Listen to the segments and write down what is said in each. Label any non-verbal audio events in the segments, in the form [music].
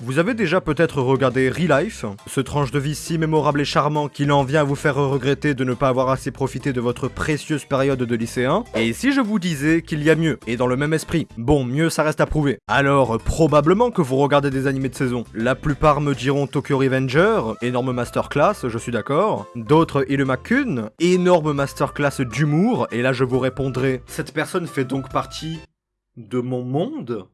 Vous avez déjà peut-être regardé Re-Life, ce tranche de vie si mémorable et charmant qu'il en vient à vous faire regretter de ne pas avoir assez profité de votre précieuse période de lycéen Et si je vous disais qu'il y a mieux, et dans le même esprit Bon, mieux ça reste à prouver. Alors, probablement que vous regardez des animés de saison. La plupart me diront Tokyo Revenger, énorme masterclass, je suis d'accord. D'autres Iluma-kun, énorme masterclass d'humour, et là je vous répondrai, cette personne fait donc partie de mon monde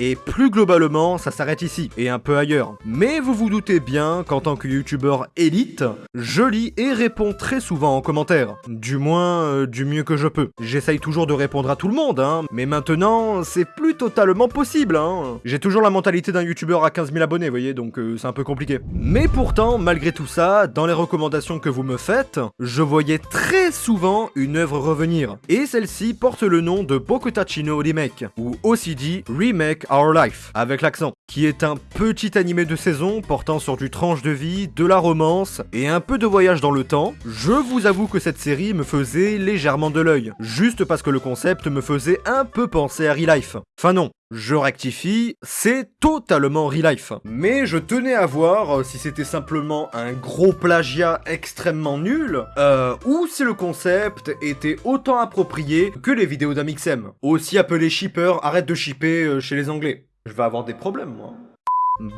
et plus globalement, ça s'arrête ici, et un peu ailleurs. Mais vous vous doutez bien qu'en tant que youtubeur élite, je lis et réponds très souvent en commentaire. Du moins, euh, du mieux que je peux. J'essaye toujours de répondre à tout le monde, hein, mais maintenant, c'est plus totalement possible, hein. J'ai toujours la mentalité d'un youtubeur à 15 000 abonnés, vous voyez, donc euh, c'est un peu compliqué. Mais pourtant, malgré tout ça, dans les recommandations que vous me faites, je voyais très souvent une œuvre revenir. Et celle-ci porte le nom de Bokutachino Remake, ou aussi dit Remake Our Life, avec l'accent, qui est un petit animé de saison portant sur du tranche de vie, de la romance et un peu de voyage dans le temps. Je vous avoue que cette série me faisait légèrement de l'œil, juste parce que le concept me faisait un peu penser à Real Life. Enfin non, je rectifie, c'est totalement real life. Mais je tenais à voir euh, si c'était simplement un gros plagiat extrêmement nul, euh, ou si le concept était autant approprié que les vidéos d'Amixem. Aussi appelé shipper, arrête de shipper euh, chez les anglais. Je vais avoir des problèmes, moi.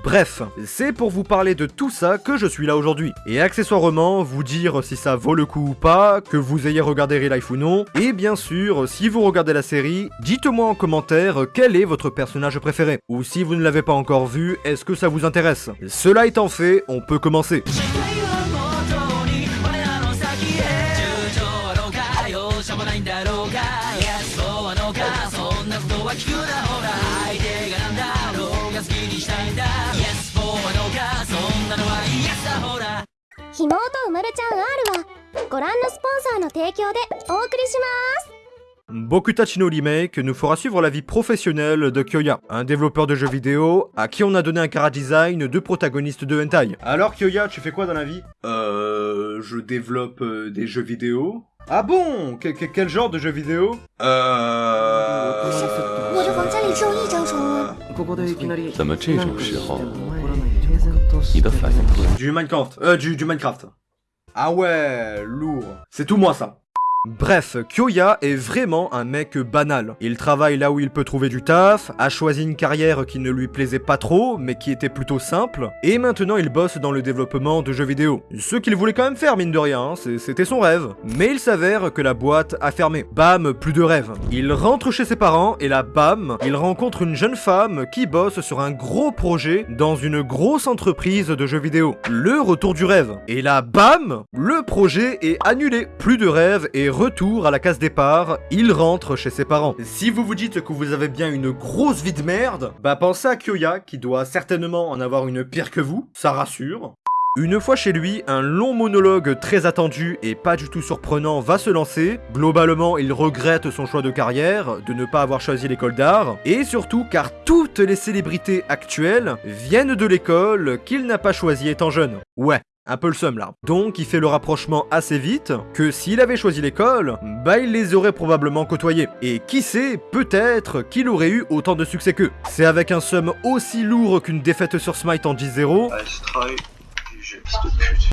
Bref, c'est pour vous parler de tout ça que je suis là aujourd'hui. Et accessoirement, vous dire si ça vaut le coup ou pas, que vous ayez regardé Real ou non. Et bien sûr, si vous regardez la série, dites-moi en commentaire quel est votre personnage préféré. Ou si vous ne l'avez pas encore vu, est-ce que ça vous intéresse? Cela étant fait, on peut commencer. Bokutachino Remake nous fera suivre la vie professionnelle de Kyoya, un développeur de jeux vidéo à qui on a donné un cara design de protagoniste de hentai. Alors Kyoya, tu fais quoi dans la vie? Euh... Je développe euh, des jeux vidéo. Ah bon? Quel genre de jeux vidéo? Euh... Du Minecraft. Euh, du, du Minecraft. Ah ouais, lourd. C'est tout moi ça. Bref, Kyoya est vraiment un mec banal. Il travaille là où il peut trouver du taf, a choisi une carrière qui ne lui plaisait pas trop, mais qui était plutôt simple, et maintenant il bosse dans le développement de jeux vidéo. Ce qu'il voulait quand même faire, mine de rien, hein, c'était son rêve. Mais il s'avère que la boîte a fermé. Bam, plus de rêve. Il rentre chez ses parents, et là, bam, il rencontre une jeune femme qui bosse sur un gros projet dans une grosse entreprise de jeux vidéo. Le retour du rêve. Et là, bam, le projet est annulé. Plus de rêve et retour à la case départ, il rentre chez ses parents. Si vous vous dites que vous avez bien une grosse vie de merde, bah pensez à Kyoya qui doit certainement en avoir une pire que vous, ça rassure. Une fois chez lui, un long monologue très attendu et pas du tout surprenant va se lancer. Globalement, il regrette son choix de carrière, de ne pas avoir choisi l'école d'art, et surtout car toutes les célébrités actuelles viennent de l'école qu'il n'a pas choisi étant jeune. Ouais, un peu le seum là. Donc il fait le rapprochement assez vite que s'il avait choisi l'école, bah il les aurait probablement côtoyés. Et qui sait, peut-être qu'il aurait eu autant de succès qu'eux. C'est avec un seum aussi lourd qu'une défaite sur Smite en 10-0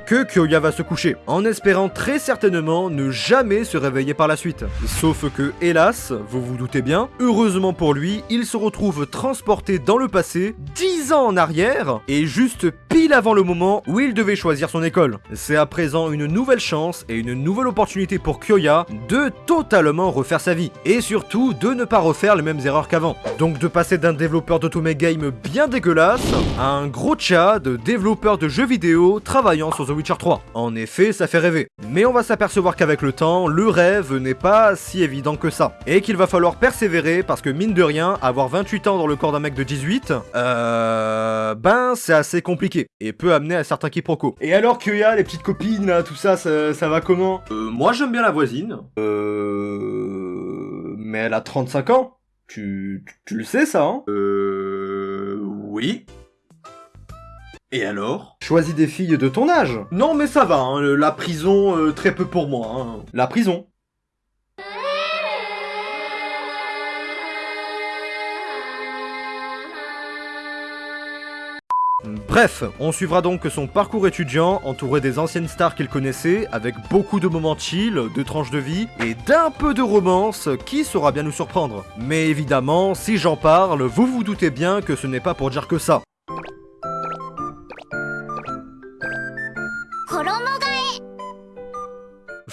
que Kyoya va se coucher, en espérant très certainement ne jamais se réveiller par la suite. Sauf que, hélas, vous vous doutez bien, heureusement pour lui, il se retrouve transporté dans le passé, 10 ans en arrière, et juste pile avant le moment où il devait choisir son école. C'est à présent une nouvelle chance et une nouvelle opportunité pour Kyoya de totalement refaire sa vie, et surtout de ne pas refaire les mêmes erreurs qu'avant. Donc de passer d'un développeur d'automé game bien dégueulasse à un gros chat de développeur de jeux vidéo travaillant sur The Witcher 3. En effet, ça fait rêver. Mais on va s'apercevoir qu'avec le temps, le rêve n'est pas si évident que ça. Et qu'il va falloir persévérer parce que mine de rien, avoir 28 ans dans le corps d'un mec de 18, euh... Ben, c'est assez compliqué. Et peut amener à certains quiproquos. Et alors Kyoya, les petites copines, là, tout ça, ça, ça va comment? Euh, moi j'aime bien la voisine. Euh... Mais elle a 35 ans. Tu, tu, tu le sais ça, hein? Euh... Oui. Et alors? Choisis des filles de ton âge. Non mais ça va, hein, la prison, euh, très peu pour moi. Hein. La prison. Bref, on suivra donc son parcours étudiant, entouré des anciennes stars qu'il connaissait, avec beaucoup de moments chill, de tranches de vie, et d'un peu de romance qui saura bien nous surprendre. Mais évidemment, si j'en parle, vous vous doutez bien que ce n'est pas pour dire que ça.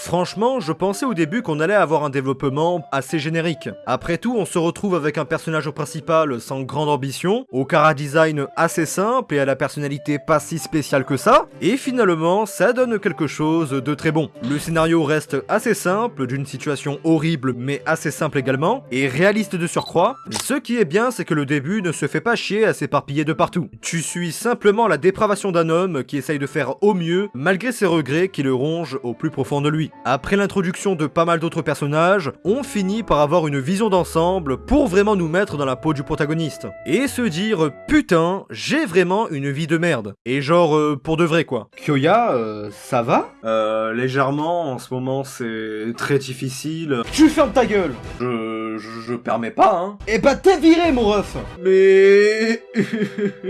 Franchement, je pensais au début qu'on allait avoir un développement assez générique. Après tout, on se retrouve avec un personnage principal sans grande ambition, au cara design assez simple et à la personnalité pas si spéciale que ça, et finalement, ça donne quelque chose de très bon. Le scénario reste assez simple, d'une situation horrible mais assez simple également, et réaliste de surcroît. Ce qui est bien, c'est que le début ne se fait pas chier à s'éparpiller de partout. Tu suis simplement la dépravation d'un homme qui essaye de faire au mieux, malgré ses regrets qui le rongent au plus profond de lui. Après l'introduction de pas mal d'autres personnages, on finit par avoir une vision d'ensemble pour vraiment nous mettre dans la peau du protagoniste. Et se dire, putain, j'ai vraiment une vie de merde. Et genre, euh, pour de vrai quoi. Kyoya, euh, ça va? Euh, légèrement, en ce moment c'est très difficile. Tu fermes ta gueule Je... je, je permets pas, hein. Eh bah t'es viré mon ref. Mais...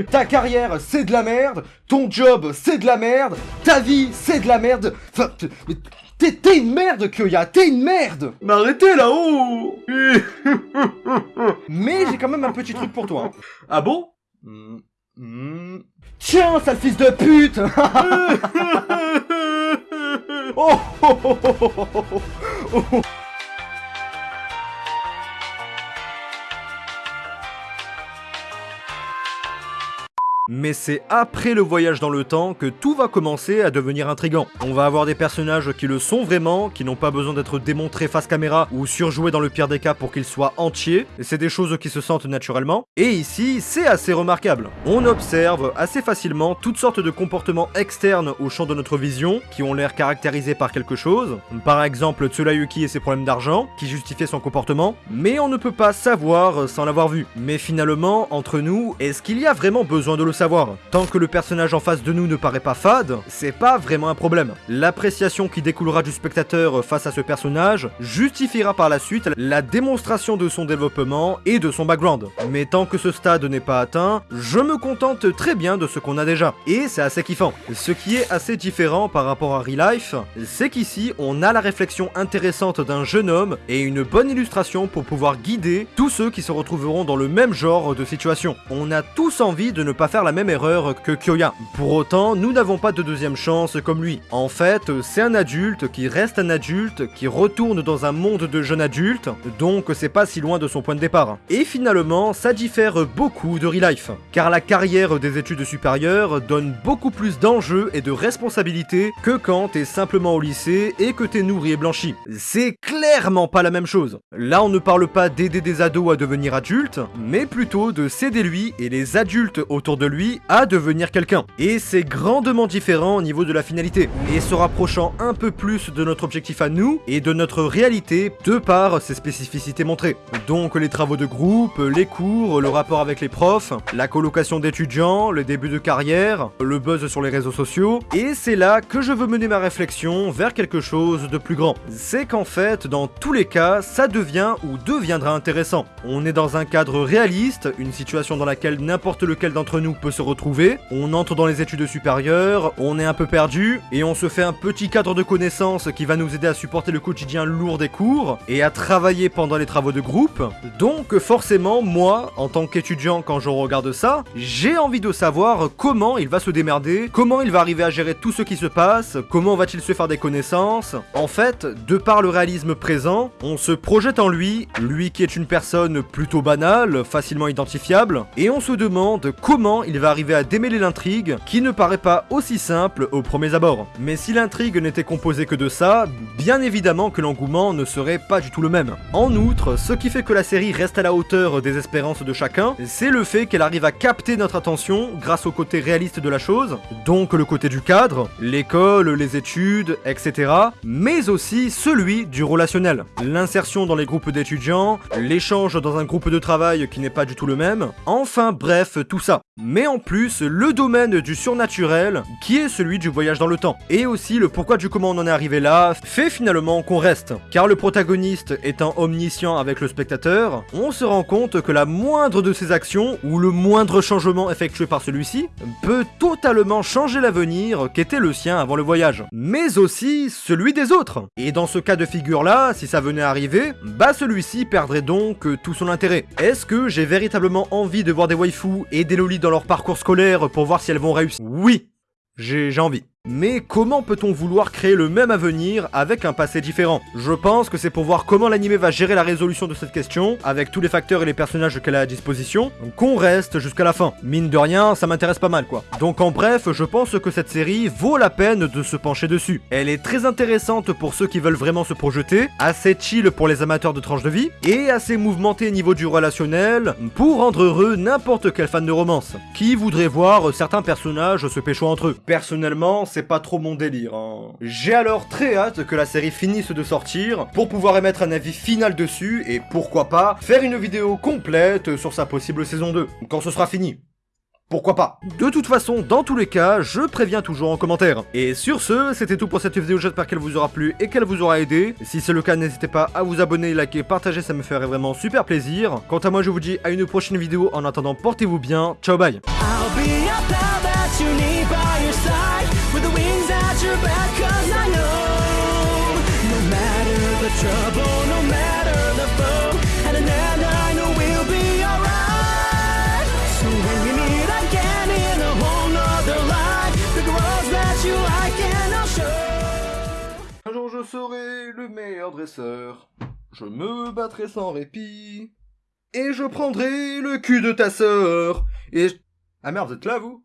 [laughs] ta carrière c'est de la merde, ton job c'est de la merde, ta vie c'est de la merde, enfin... t'es une merde, Kyoya, t'es une merde. Mais arrêtez là-haut. [laughs] Mais j'ai quand même un petit truc pour toi. [laughs] Ah bon? Tiens, sale fils de pute. Oh, oh, oh, oh, Mais c'est après le voyage dans le temps que tout va commencer à devenir intrigant. On va avoir des personnages qui le sont vraiment, qui n'ont pas besoin d'être démontrés face caméra ou surjoués dans le pire des cas pour qu'ils soient entiers. C'est des choses qui se sentent naturellement. Et ici, c'est assez remarquable. On observe assez facilement toutes sortes de comportements externes au champ de notre vision, qui ont l'air caractérisés par quelque chose. Par exemple, Tsurayuki et ses problèmes d'argent, qui justifiaient son comportement. Mais on ne peut pas savoir sans l'avoir vu. Mais finalement, entre nous, est-ce qu'il y a vraiment besoin de le Tant que le personnage en face de nous ne paraît pas fade, c'est pas vraiment un problème. L'appréciation qui découlera du spectateur face à ce personnage justifiera par la suite la démonstration de son développement et de son background. Mais tant que ce stade n'est pas atteint, je me contente très bien de ce qu'on a déjà. Et c'est assez kiffant. Ce qui est assez différent par rapport à Real Life, c'est qu'ici on a la réflexion intéressante d'un jeune homme et une bonne illustration pour pouvoir guider tous ceux qui se retrouveront dans le même genre de situation. On a tous envie de ne pas faire la même erreur que Kyoya. Pour autant, nous n'avons pas de deuxième chance comme lui. En fait, c'est un adulte qui reste un adulte, qui retourne dans un monde de jeunes adultes, donc c'est pas si loin de son point de départ. Et finalement, ça diffère beaucoup de Real Life, car la carrière des études supérieures donne beaucoup plus d'enjeux et de responsabilités que quand t'es simplement au lycée et que t'es nourri et blanchi. C'est clairement pas la même chose. Là, on ne parle pas d'aider des ados à devenir adultes, mais plutôt de s'aider lui et les adultes autour de lui à devenir quelqu'un. Et c'est grandement différent au niveau de la finalité, et se rapprochant un peu plus de notre objectif à nous et de notre réalité de par ses spécificités montrées. Donc les travaux de groupe, les cours, le rapport avec les profs, la colocation d'étudiants, le début de carrière, le buzz sur les réseaux sociaux, et c'est là que je veux mener ma réflexion vers quelque chose de plus grand. C'est qu'en fait, dans tous les cas, ça devient ou deviendra intéressant. On est dans un cadre réaliste, une situation dans laquelle n'importe lequel d'entre nous peut se retrouver, on entre dans les études supérieures, on est un peu perdu, et on se fait un petit cadre de connaissances qui va nous aider à supporter le quotidien lourd des cours, et à travailler pendant les travaux de groupe. Donc forcément, moi, en tant qu'étudiant, quand je regarde ça, j'ai envie de savoir comment il va se démerder, comment il va arriver à gérer tout ce qui se passe, comment va-t-il se faire des connaissances. En fait, de par le réalisme présent, on se projette en lui, lui qui est une personne plutôt banale, facilement identifiable, et on se demande comment il va arriver à démêler l'intrigue, qui ne paraît pas aussi simple aux premiers abords. Mais si l'intrigue n'était composée que de ça, bien évidemment que l'engouement ne serait pas du tout le même. En outre, ce qui fait que la série reste à la hauteur des espérances de chacun, c'est le fait qu'elle arrive à capter notre attention grâce au côté réaliste de la chose, donc le côté du cadre, l'école, les études, etc., mais aussi celui du relationnel. L'insertion dans les groupes d'étudiants, l'échange dans un groupe de travail qui n'est pas du tout le même, enfin bref, tout ça. Mais en plus le domaine du surnaturel, qui est celui du voyage dans le temps. Et aussi le pourquoi du comment on en est arrivé là, fait finalement qu'on reste. Car le protagoniste étant omniscient avec le spectateur, on se rend compte que la moindre de ses actions, ou le moindre changement effectué par celui-ci, peut totalement changer l'avenir qu'était le sien avant le voyage. Mais aussi celui des autres. Et dans ce cas de figure là, si ça venait à arriver, bah celui-ci perdrait donc tout son intérêt. Est-ce que j'ai véritablement envie de voir des waifus et des lolis dans leur parcours scolaire pour voir si elles vont réussir Oui, j'ai envie. Mais comment peut-on vouloir créer le même avenir avec un passé différent? Je pense que c'est pour voir comment l'anime va gérer la résolution de cette question, avec tous les facteurs et les personnages qu'elle a à disposition, qu'on reste jusqu'à la fin. Mine de rien, ça m'intéresse pas mal quoi. Donc en bref, je pense que cette série vaut la peine de se pencher dessus. Elle est très intéressante pour ceux qui veulent vraiment se projeter, assez chill pour les amateurs de tranches de vie, et assez mouvementé niveau du relationnel, pour rendre heureux n'importe quel fan de romance, qui voudrait voir certains personnages se pécho entre eux? Personnellement, c'est pas trop mon délire. Hein. J'ai alors très hâte que la série finisse de sortir pour pouvoir émettre un avis final dessus et pourquoi pas faire une vidéo complète sur sa possible saison 2, quand ce sera fini. Pourquoi pas De toute façon, dans tous les cas, je préviens toujours en commentaire. Et sur ce, c'était tout pour cette vidéo, j'espère qu'elle vous aura plu et qu'elle vous aura aidé. Si c'est le cas, n'hésitez pas à vous abonner, liker, partager, ça me ferait vraiment super plaisir. Quant à moi, je vous dis à une prochaine vidéo, en attendant, portez-vous bien, ciao bye Je me battrai sans répit. Et je prendrai le cul de ta sœur. Et... Ah merde, vous êtes là vous?